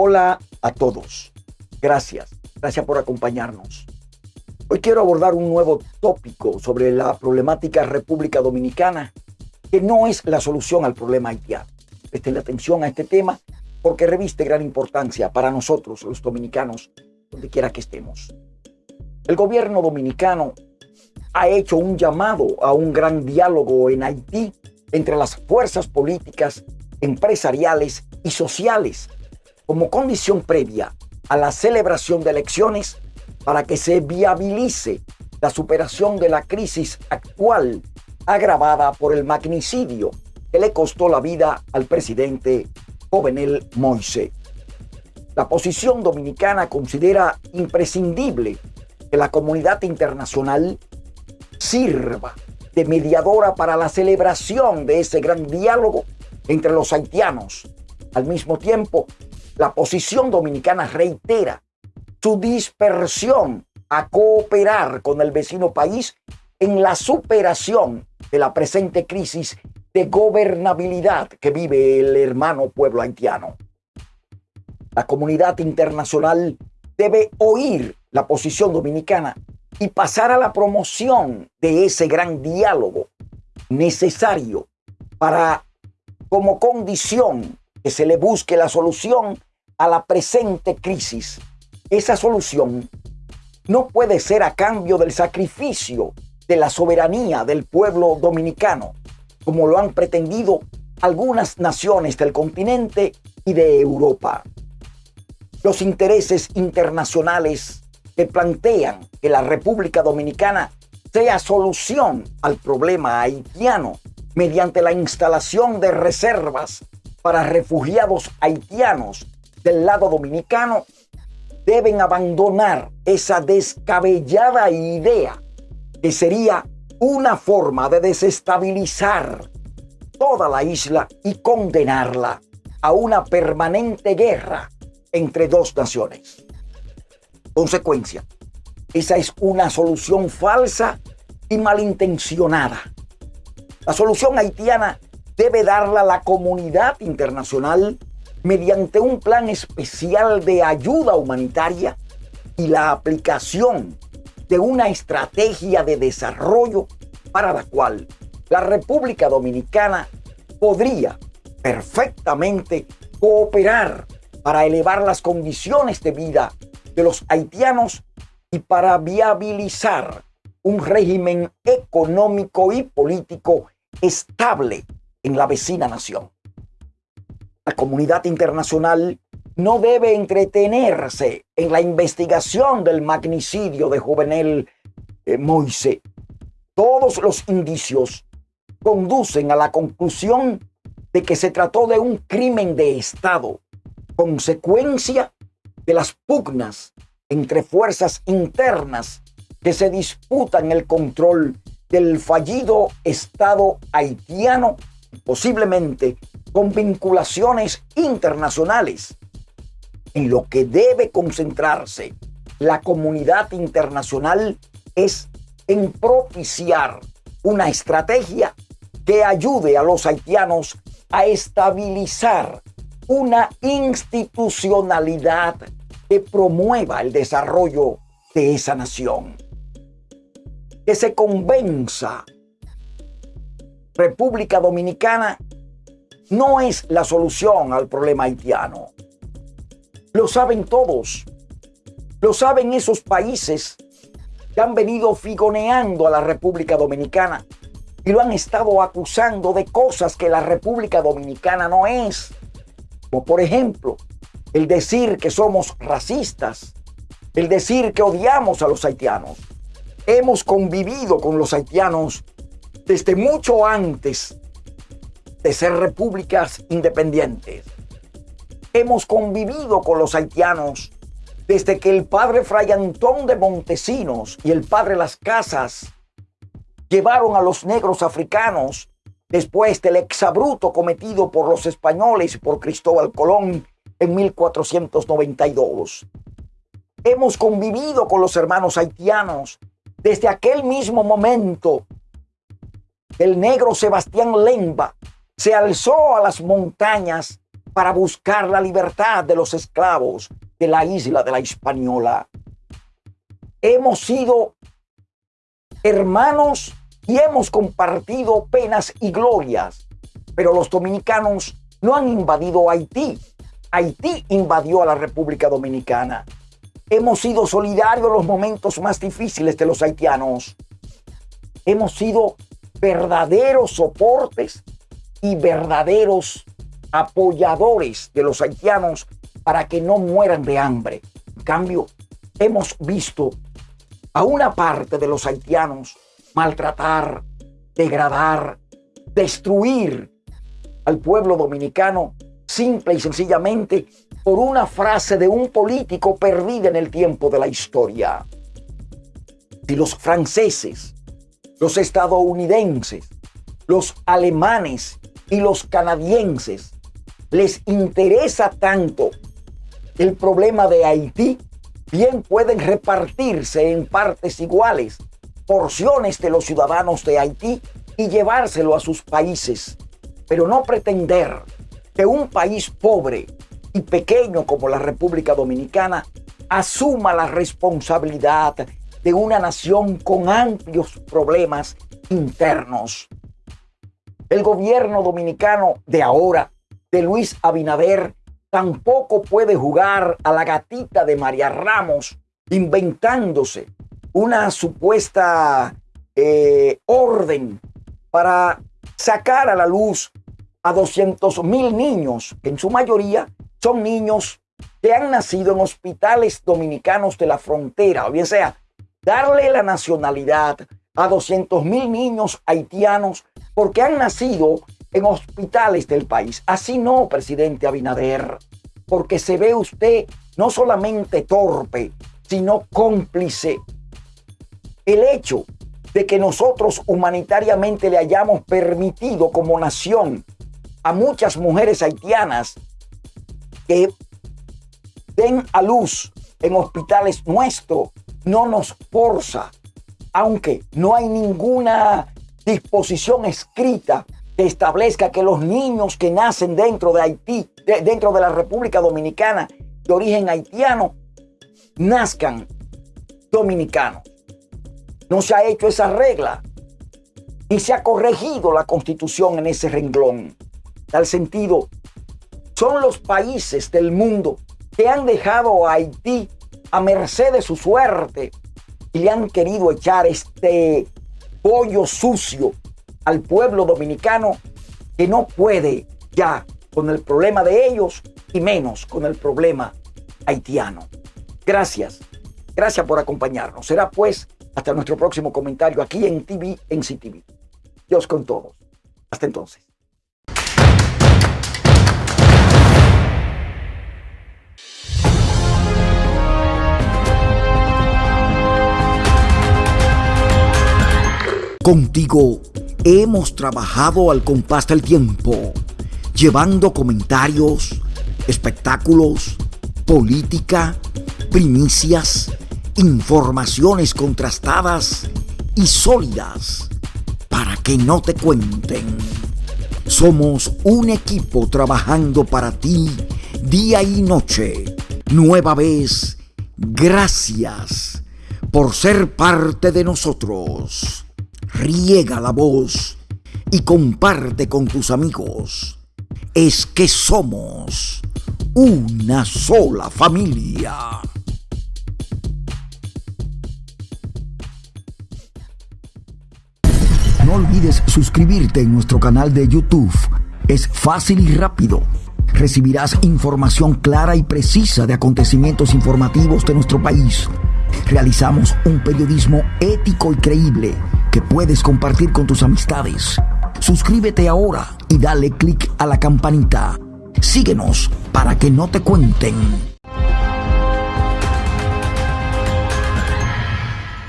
Hola a todos. Gracias. Gracias por acompañarnos. Hoy quiero abordar un nuevo tópico sobre la problemática República Dominicana, que no es la solución al problema haitiano. Presten atención a este tema porque reviste gran importancia para nosotros, los dominicanos, donde quiera que estemos. El gobierno dominicano ha hecho un llamado a un gran diálogo en Haití entre las fuerzas políticas, empresariales y sociales como condición previa a la celebración de elecciones para que se viabilice la superación de la crisis actual agravada por el magnicidio que le costó la vida al presidente Jovenel Moise. La posición dominicana considera imprescindible que la comunidad internacional sirva de mediadora para la celebración de ese gran diálogo entre los haitianos. Al mismo tiempo, la posición dominicana reitera su dispersión a cooperar con el vecino país en la superación de la presente crisis de gobernabilidad que vive el hermano pueblo haitiano. La comunidad internacional debe oír la posición dominicana y pasar a la promoción de ese gran diálogo necesario para, como condición, que se le busque la solución a la presente crisis. Esa solución no puede ser a cambio del sacrificio de la soberanía del pueblo dominicano, como lo han pretendido algunas naciones del continente y de Europa. Los intereses internacionales que plantean que la República Dominicana sea solución al problema haitiano mediante la instalación de reservas para refugiados haitianos del lado dominicano deben abandonar esa descabellada idea que sería una forma de desestabilizar toda la isla y condenarla a una permanente guerra entre dos naciones. Consecuencia, esa es una solución falsa y malintencionada. La solución haitiana debe darla la comunidad internacional mediante un plan especial de ayuda humanitaria y la aplicación de una estrategia de desarrollo para la cual la República Dominicana podría perfectamente cooperar para elevar las condiciones de vida de los haitianos y para viabilizar un régimen económico y político estable en la vecina nación. La comunidad internacional no debe entretenerse en la investigación del magnicidio de Juvenel eh, Moise. Todos los indicios conducen a la conclusión de que se trató de un crimen de Estado, consecuencia de las pugnas entre fuerzas internas que se disputan el control del fallido Estado haitiano, posiblemente con vinculaciones internacionales. En lo que debe concentrarse la comunidad internacional es en propiciar una estrategia que ayude a los haitianos a estabilizar una institucionalidad que promueva el desarrollo de esa nación. Que se convenza República Dominicana no es la solución al problema haitiano. Lo saben todos. Lo saben esos países que han venido figoneando a la República Dominicana y lo han estado acusando de cosas que la República Dominicana no es. Como por ejemplo, el decir que somos racistas, el decir que odiamos a los haitianos. Hemos convivido con los haitianos desde mucho antes de ser repúblicas independientes. Hemos convivido con los haitianos desde que el padre Fray Antón de Montesinos y el padre Las Casas llevaron a los negros africanos después del exabruto cometido por los españoles y por Cristóbal Colón en 1492. Hemos convivido con los hermanos haitianos desde aquel mismo momento. El negro Sebastián Lemba se alzó a las montañas para buscar la libertad de los esclavos de la isla de la Hispaniola. Hemos sido hermanos y hemos compartido penas y glorias, pero los dominicanos no han invadido Haití. Haití invadió a la República Dominicana. Hemos sido solidarios en los momentos más difíciles de los haitianos. Hemos sido verdaderos soportes y verdaderos apoyadores de los haitianos para que no mueran de hambre. En cambio, hemos visto a una parte de los haitianos maltratar, degradar, destruir al pueblo dominicano simple y sencillamente por una frase de un político perdida en el tiempo de la historia. Si los franceses, los estadounidenses, los alemanes y los canadienses les interesa tanto el problema de Haití, bien pueden repartirse en partes iguales porciones de los ciudadanos de Haití y llevárselo a sus países, pero no pretender que un país pobre y pequeño como la República Dominicana asuma la responsabilidad de una nación con amplios problemas internos. El gobierno dominicano de ahora de Luis Abinader tampoco puede jugar a la gatita de María Ramos inventándose una supuesta eh, orden para sacar a la luz a 200 mil niños, que en su mayoría son niños que han nacido en hospitales dominicanos de la frontera, o bien sea, darle la nacionalidad a 200 mil niños haitianos porque han nacido en hospitales del país. Así no, presidente Abinader, porque se ve usted no solamente torpe, sino cómplice. El hecho de que nosotros humanitariamente le hayamos permitido como nación a muchas mujeres haitianas que den a luz en hospitales nuestros no nos forza, aunque no hay ninguna disposición escrita que establezca que los niños que nacen dentro de Haití, dentro de la República Dominicana de origen haitiano, nazcan dominicanos. No se ha hecho esa regla y se ha corregido la constitución en ese renglón. Tal sentido, son los países del mundo que han dejado a Haití a merced de su suerte y le han querido echar este pollo sucio al pueblo dominicano que no puede ya con el problema de ellos y menos con el problema haitiano. Gracias, gracias por acompañarnos. Será pues hasta nuestro próximo comentario aquí en TV, en CTV. Dios con todos. Hasta entonces. Contigo hemos trabajado al compás del tiempo, llevando comentarios, espectáculos, política, primicias, informaciones contrastadas y sólidas para que no te cuenten. Somos un equipo trabajando para ti día y noche. Nueva vez, gracias por ser parte de nosotros riega la voz y comparte con tus amigos. Es que somos una sola familia. No olvides suscribirte en nuestro canal de YouTube. Es fácil y rápido. Recibirás información clara y precisa de acontecimientos informativos de nuestro país. Realizamos un periodismo ético y creíble que puedes compartir con tus amistades. Suscríbete ahora y dale click a la campanita. Síguenos para que no te cuenten